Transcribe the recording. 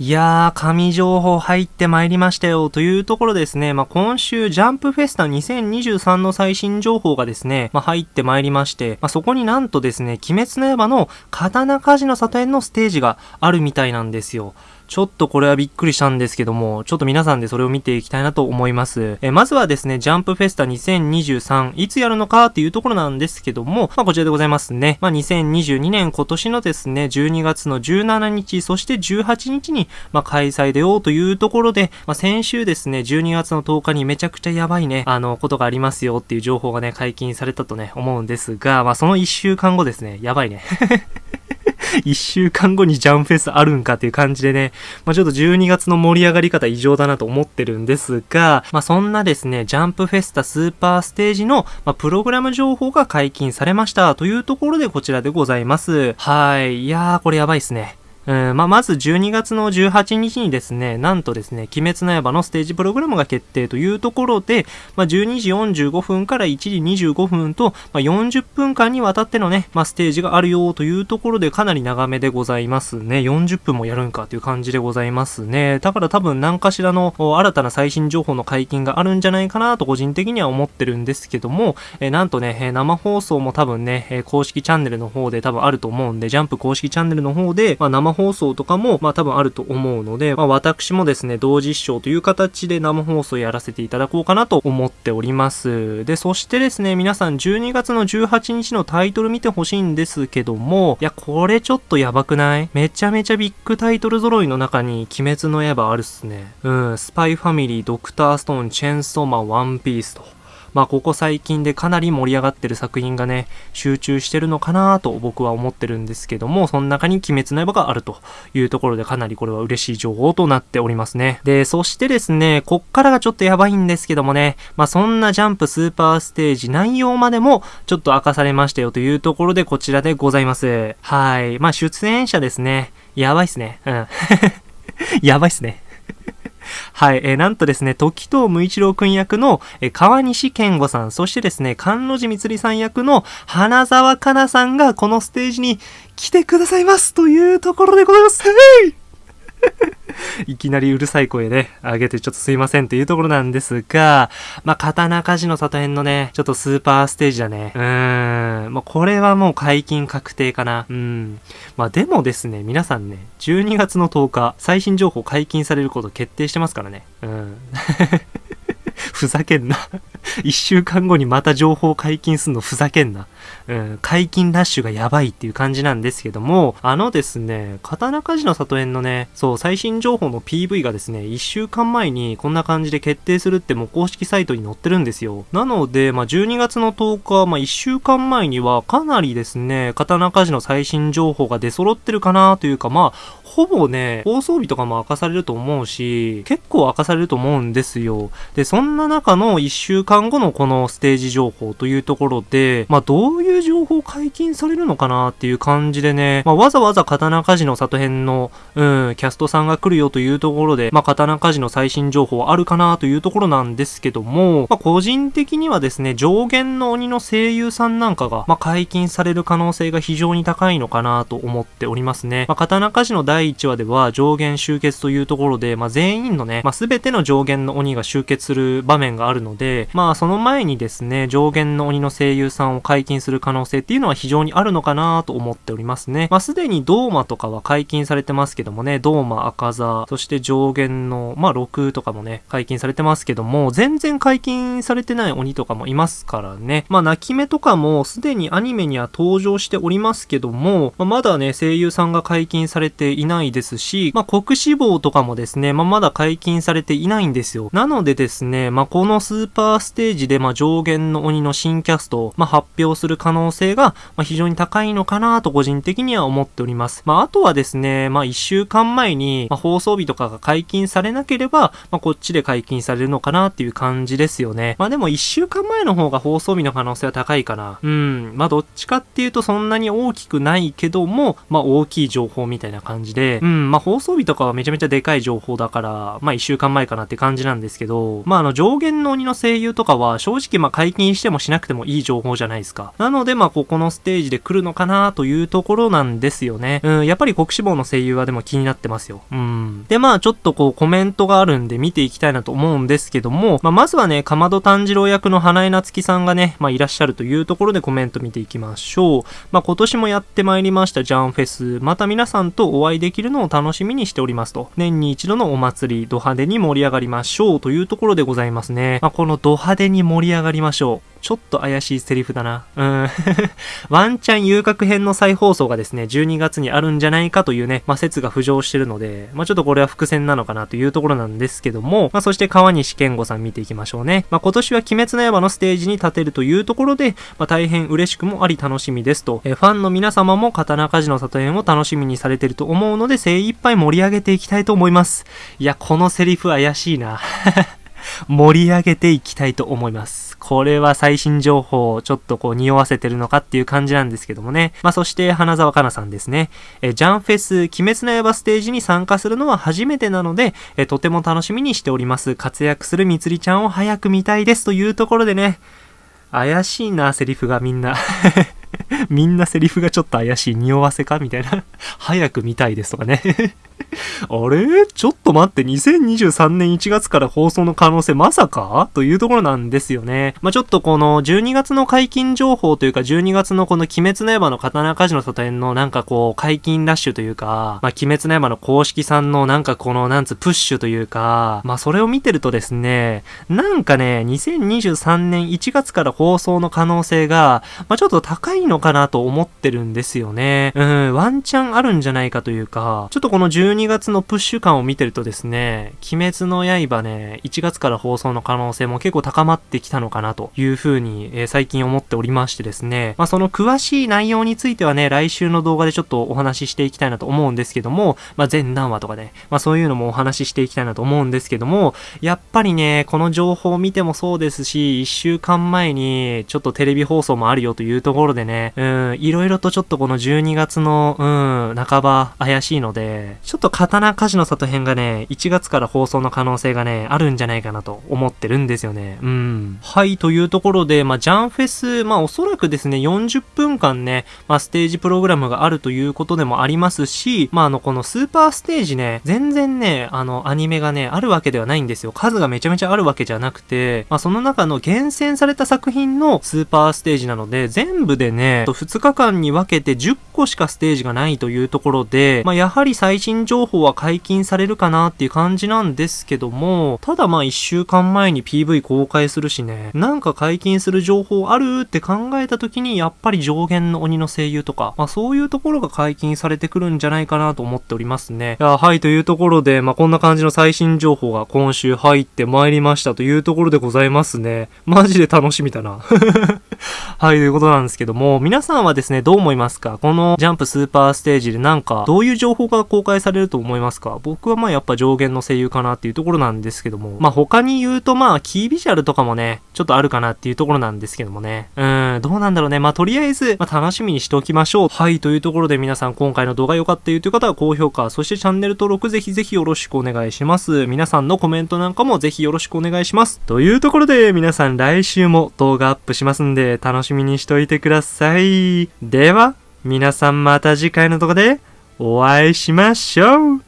いやー、神情報入ってまいりましたよ。というところですね、まあ、今週、ジャンプフェスタ2023の最新情報がですね、まあ、入ってまいりまして、まあ、そこになんとですね、鬼滅の刃の刀鍛冶の里園のステージがあるみたいなんですよ。ちょっとこれはびっくりしたんですけども、ちょっと皆さんでそれを見ていきたいなと思います。えまずはですね、ジャンプフェスタ2023、いつやるのかっていうところなんですけども、まあこちらでございますね。まあ2022年今年のですね、12月の17日、そして18日に、まあ開催でようというところで、まあ先週ですね、12月の10日にめちゃくちゃやばいね、あの、ことがありますよっていう情報がね、解禁されたとね、思うんですが、まあその1週間後ですね、やばいね。1週間後にジャンフェスあるんかっていう感じでね、まあ、ちょっと12月の盛り上がり方異常だなと思ってるんですが、まあ、そんなですね、ジャンプフェスタスーパーステージの、まあ、プログラム情報が解禁されましたというところでこちらでございます。はい。いやー、これやばいっすね。うんまあ、まず12月の18日にですね、なんとですね、鬼滅の刃のステージプログラムが決定というところで、まあ、12時45分から1時25分と、まあ、40分間にわたってのね、まあ、ステージがあるよというところでかなり長めでございますね。40分もやるんかという感じでございますね。だから多分何かしらの新たな最新情報の解禁があるんじゃないかなと個人的には思ってるんですけども、えなんとね、生放送も多分ね、公式チャンネルの方で多分あると思うんで、ジャンプ公式チャンネルの方で、まあ、生放送とかも、まあ多分あると思うので、まあ私もですね、同時視聴という形で生放送やらせていただこうかなと思っております。で、そしてですね、皆さん12月の18日のタイトル見てほしいんですけども、いや、これちょっとやばくない？めちゃめちゃビッグタイトル揃いの中に鬼滅の刃あるっすね。うん、スパイファミリー、ドクターストーン、チェンソーマン、ワンピースと。まあ、ここ最近でかなり盛り上がってる作品がね、集中してるのかなと僕は思ってるんですけども、その中に鬼滅の刃があるというところでかなりこれは嬉しい情報となっておりますね。で、そしてですね、こっからがちょっとやばいんですけどもね、まあ、そんなジャンプスーパーステージ内容までもちょっと明かされましたよというところでこちらでございます。はい。まあ、出演者ですね。やばいっすね。うん。やばいっすね。はい、えー、なんとですね、時藤無一郎くん役の、えー、川西健吾さん、そしてですね、関路寺光さん役の花沢香菜さんがこのステージに来てくださいますというところでございます。いきなりうるさい声で上げてちょっとすいませんというところなんですが、まあ、刀鍛冶の里編のね、ちょっとスーパーステージだね。うーん。まあ、これはもう解禁確定かな。うん。まあ、でもですね、皆さんね、12月の10日、最新情報解禁されること決定してますからね。うん。ふざけんな一週間後にまた情報解禁すんのふざけんな。うん、解禁ラッシュがやばいっていう感じなんですけども、あのですね、刀鍛冶の里園のね、そう、最新情報の PV がですね、1週間前にこんな感じで決定するってもう公式サイトに載ってるんですよ。なので、まあ、12月の10日、まあ、1週間前にはかなりですね、刀鍛冶の最新情報が出揃ってるかなというか、まあ、ほぼね、放送日とかも明かされると思うし、結構明かされると思うんですよ。で、そんな中の1週間後のこのステージ情報というところで、まあ、どういう情報解禁されるのかなっていう感じでね、まあ、わざわざ刀鍛冶の里編の、うん、キャストさんが来るよというところで、まあ、刀鍛冶の最新情報あるかなというところなんですけども、まあ、個人的にはですね、上限の鬼の声優さんなんかが、まあ、解禁される可能性が非常に高いのかなと思っておりますね。まあ、刀鍛冶の第1話では上限集結というところで、まあ、全員のね、まあ、全ての上限の鬼が集結する場面があるので、まあ、その前にですね、上限の鬼の声優さんを解禁する可能性可能性っていうのは非常にあるのかなと思っておりますね。まあ、すでにドーマとかは解禁されてますけどもね、ドーマ、赤座、そして上限の、まあ、6とかもね、解禁されてますけども、全然解禁されてない鬼とかもいますからね。まあ、泣き目とかもすでにアニメには登場しておりますけども、まあ、まだね、声優さんが解禁されていないですし、まあ、国志望とかもですね、まあ、まだ解禁されていないんですよ。なのでですね、まあ、このスーパーステージで、まあ、上限の鬼の新キャストを、まあ、発表する可能能性が、まあ、非常に高いのかなと個人的には思っております。まあ、あとはですね、まあ、一週間前に、まあ、放送日とかが解禁されなければ、まあ、こっちで解禁されるのかなっていう感じですよね。まあ、でも一週間前の方が放送日の可能性は高いかな。うん。まあ、どっちかっていうとそんなに大きくないけども、まあ、大きい情報みたいな感じで、うん、まあ、放送日とかはめちゃめちゃでかい情報だから、まあ、一週間前かなって感じなんですけど、まあ、あの、上限の鬼の声優とかは正直まあ解禁してもしなくてもいい情報じゃないですか。なのので、まあ、ここのステージで来るのかなというところなんですよね。うん、やっぱり国志望の声優はでも気になってますよ。うん。で、まあ、ちょっとこう、コメントがあるんで見ていきたいなと思うんですけども、まあ、まずはね、かまど炭治郎役の花江夏樹さんがね、まあ、いらっしゃるというところでコメント見ていきましょう。まあ、今年もやってまいりましたジャンフェス、また皆さんとお会いできるのを楽しみにしておりますと。年に一度のお祭り、ド派手に盛り上がりましょうというところでございますね。まあ、このド派手に盛り上がりましょう。ちょっと怪しいセリフだな。うん。ワンチャン遊郭編の再放送がですね、12月にあるんじゃないかというね、まあ、説が浮上してるので、まあ、ちょっとこれは伏線なのかなというところなんですけども、まあ、そして川西健吾さん見ていきましょうね。まあ、今年は鬼滅の刃のステージに立てるというところで、まあ、大変嬉しくもあり楽しみですと、えファンの皆様も刀鍛冶の里園を楽しみにされてると思うので、精一杯盛り上げていきたいと思います。いや、このセリフ怪しいな。盛り上げていきたいと思います。これは最新情報をちょっとこう匂わせてるのかっていう感じなんですけどもね。まあそして花沢香菜さんですね。えジャンフェス鬼滅の刃ステージに参加するのは初めてなので、えとても楽しみにしております。活躍するみつりちゃんを早く見たいですというところでね。怪しいな、セリフがみんな みんなセリフがちょっと怪しい。匂わせかみたいな 早く見たいですとかね あれ？ちょっと待って、2023年1月から放送の可能性まさか？というところなんですよね。まあ、ちょっとこの12月の解禁情報というか、12月のこの鬼滅の刃の刀鍛冶の里園のなんかこう、解禁ラッシュというか、まあ、鬼滅の刃の公式さんのなんかこの、なんつ、プッシュというか、まあ、それを見てるとですね、なんかね、2023年1月から放送の可能性が、まあ、ちょっと高いのかなと思ってるんですよね。うん、ワンチャンあるんじゃないかというか、ちょっとこの12 12月のプッシュ感を見てるとですね、鬼滅の刃ね、1月から放送の可能性も結構高まってきたのかなというふうに、えー、最近思っておりましてですね、まあその詳しい内容についてはね、来週の動画でちょっとお話ししていきたいなと思うんですけども、まあ全何話とかね、まあそういうのもお話ししていきたいなと思うんですけども、やっぱりね、この情報を見てもそうですし、1週間前にちょっとテレビ放送もあるよというところでね、うん、いろいろとちょっとこの12月の、うん、半ば怪しいので、ちょっと刀鍛冶の里編がね、1月から放送の可能性がね、あるんじゃないかなと思ってるんですよね。うん。はい、というところで、まあ、ジャンフェス、まあ、おそらくですね、40分間ね、まあ、ステージプログラムがあるということでもありますし、まあ、あの、このスーパーステージね、全然ね、あの、アニメがね、あるわけではないんですよ。数がめちゃめちゃあるわけじゃなくて、まあ、その中の厳選された作品のスーパーステージなので、全部でね、2日間に分けて10個しかステージがないというところで、まあ、やはり最新情報は解禁されるかなっていう感じなんですけども、ただまあ1週間前に PV 公開するしね、なんか解禁する情報あるって考えた時に、やっぱり上限の鬼の声優とか、まあそういうところが解禁されてくるんじゃないかなと思っておりますね。いや、はい、というところで、まあこんな感じの最新情報が今週入ってまいりましたというところでございますね。マジで楽しみだな。はい、ということなんですけども、皆さんはですね、どう思いますか？このジャンプスーパーステージでなんか、どういう情報が公開されると思いますか？僕はまあやっぱ上限の声優かなっていうところなんですけども、まあ他に言うとまあキービジュアルとかもね、ちょっとあるかなっていうところなんですけどもね。うん、どうなんだろうね。まあとりあえず、まあ楽しみにしておきましょう。はい、というところで皆さん今回の動画良かったよという方は高評価、そしてチャンネル登録ぜひぜひよろしくお願いします。皆さんのコメントなんかもぜひよろしくお願いします。というところで皆さん来週も動画アップしますんで楽しみにしといてください。では、皆さんまた次回の動画でお会いしましょう。